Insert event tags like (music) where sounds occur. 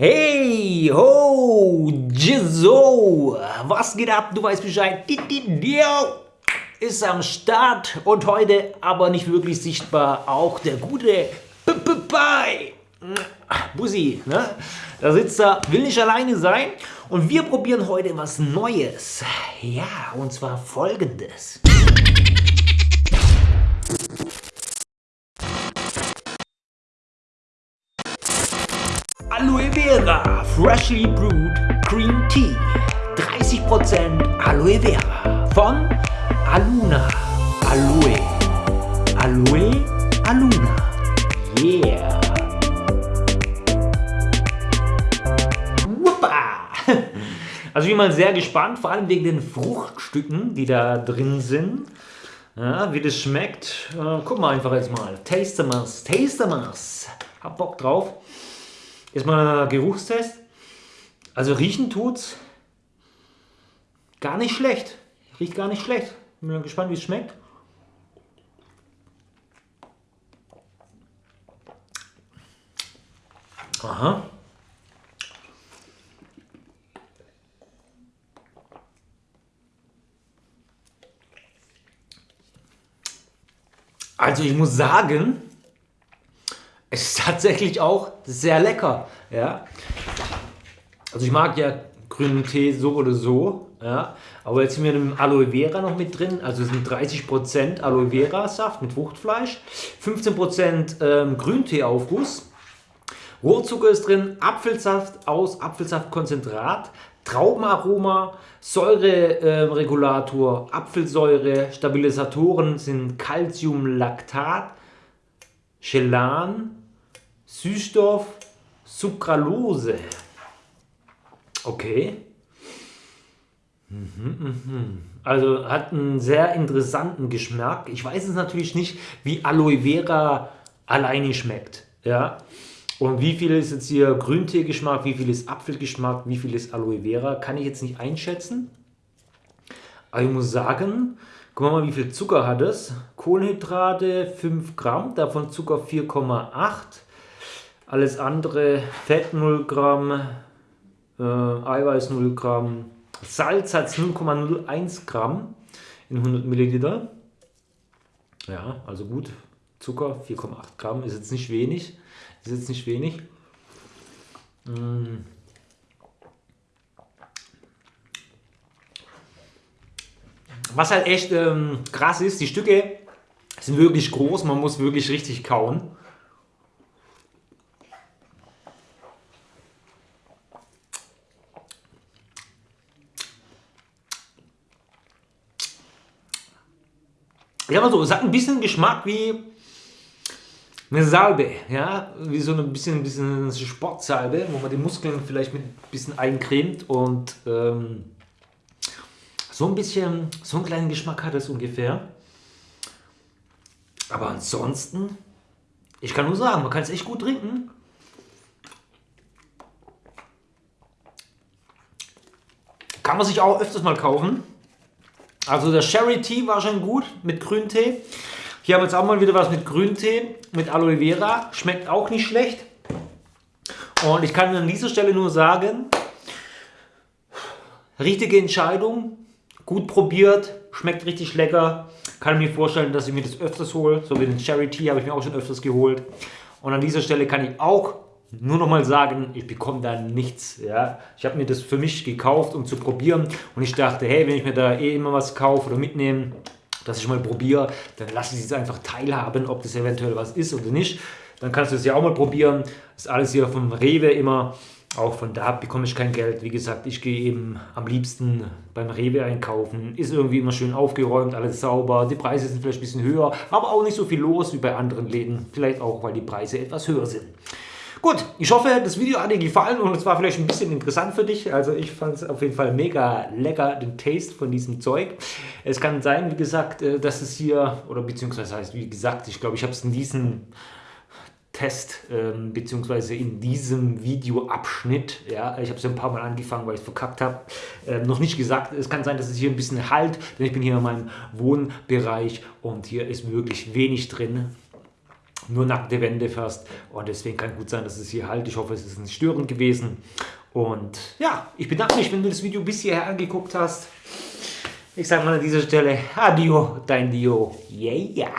Hey, ho, Jizzo, was geht ab? Du weißt Bescheid. Ist am Start und heute aber nicht wirklich sichtbar auch der gute Pai. Bussi, ne? Da sitzt er, will nicht alleine sein und wir probieren heute was Neues. Ja, und zwar folgendes. Aloe Vera Freshly Brewed Green Tea 30% Aloe Vera von Aluna Aloe Aloe Aluna Yeah Wuppa. (laughs) Also ich bin mal sehr gespannt, vor allem wegen den Fruchtstücken, die da drin sind. Ja, wie das schmeckt. Äh, gucken wir einfach jetzt mal. Taste Tastemas, Tastemas. Hab Bock drauf. Erstmal Geruchstest. Also riechen tut's gar nicht schlecht. Riecht gar nicht schlecht. Bin gespannt, wie es schmeckt. Aha. Also ich muss sagen, ist tatsächlich auch sehr lecker. Ja? Also ich mag ja grünen Tee so oder so. Ja? Aber jetzt sind wir mit Aloe Vera noch mit drin. Also es sind 30% Aloe Vera Saft mit Fruchtfleisch, 15% ähm, Grünteeaufguss, Rohrzucker ist drin, Apfelsaft aus Apfelsaftkonzentrat, Traubenaroma, Säureregulator, äh, Apfelsäure, Stabilisatoren sind Calciumlactat, Chelan, Süßstoff, Sucralose. Okay. Mhm, mhm. Also hat einen sehr interessanten Geschmack. Ich weiß es natürlich nicht, wie Aloe Vera alleine schmeckt. Ja. Und wie viel ist jetzt hier Grüntee-Geschmack, wie viel ist Apfelgeschmack, wie viel ist Aloe Vera, kann ich jetzt nicht einschätzen. Aber ich muss sagen, Gucken wir mal, wie viel Zucker hat es. Kohlenhydrate 5 Gramm, davon Zucker 4,8. Alles andere, Fett 0 Gramm, äh, Eiweiß 0 Gramm. Salz hat 0,01 Gramm in 100 Milliliter. Ja, also gut. Zucker 4,8 Gramm ist jetzt nicht wenig. Ist jetzt nicht wenig. Mmh. Was halt echt ähm, krass ist, die Stücke sind wirklich groß, man muss wirklich richtig kauen. Ja, mal es hat ein bisschen Geschmack wie eine Salbe, ja, wie so ein bisschen, ein bisschen Sportsalbe, wo man die Muskeln vielleicht mit ein bisschen eincremt und ähm, so ein bisschen, so einen kleinen Geschmack hat es ungefähr. Aber ansonsten, ich kann nur sagen, man kann es echt gut trinken. Kann man sich auch öfters mal kaufen. Also der Sherry Tea war schon gut mit Grüntee. Hier haben wir jetzt auch mal wieder was mit Grüntee, mit Aloe Vera. Schmeckt auch nicht schlecht. Und ich kann an dieser Stelle nur sagen, richtige Entscheidung, gut probiert, schmeckt richtig lecker. Kann mir vorstellen, dass ich mir das öfters hole. So wie den Cherry Tea habe ich mir auch schon öfters geholt. Und an dieser Stelle kann ich auch nur noch mal sagen, ich bekomme da nichts. Ja? Ich habe mir das für mich gekauft, um zu probieren. Und ich dachte, hey, wenn ich mir da eh immer was kaufe oder mitnehme, dass ich mal probiere, dann lasse ich es einfach teilhaben, ob das eventuell was ist oder nicht. Dann kannst du es ja auch mal probieren. Das ist alles hier vom Rewe immer auch von da bekomme ich kein Geld. Wie gesagt, ich gehe eben am liebsten beim Rewe einkaufen. Ist irgendwie immer schön aufgeräumt, alles sauber. Die Preise sind vielleicht ein bisschen höher, aber auch nicht so viel los wie bei anderen Läden. Vielleicht auch, weil die Preise etwas höher sind. Gut, ich hoffe, das Video hat dir gefallen und es war vielleicht ein bisschen interessant für dich. Also ich fand es auf jeden Fall mega lecker, den Taste von diesem Zeug. Es kann sein, wie gesagt, äh, dass es hier, oder beziehungsweise heißt, wie gesagt, ich glaube, ich habe es in diesem Test ähm, beziehungsweise in diesem Videoabschnitt, ja, ich habe es ein paar Mal angefangen, weil ich es verkackt habe, ähm, noch nicht gesagt. Es kann sein, dass es hier ein bisschen halt, denn ich bin hier in meinem Wohnbereich und hier ist wirklich wenig drin nur nackte Wände fast. Und deswegen kann gut sein, dass es hier halt. Ich hoffe, es ist nicht störend gewesen. Und ja, ich bedanke mich, wenn du das Video bis hierher angeguckt hast. Ich sage mal an dieser Stelle, adio, dein Dio. Yeah.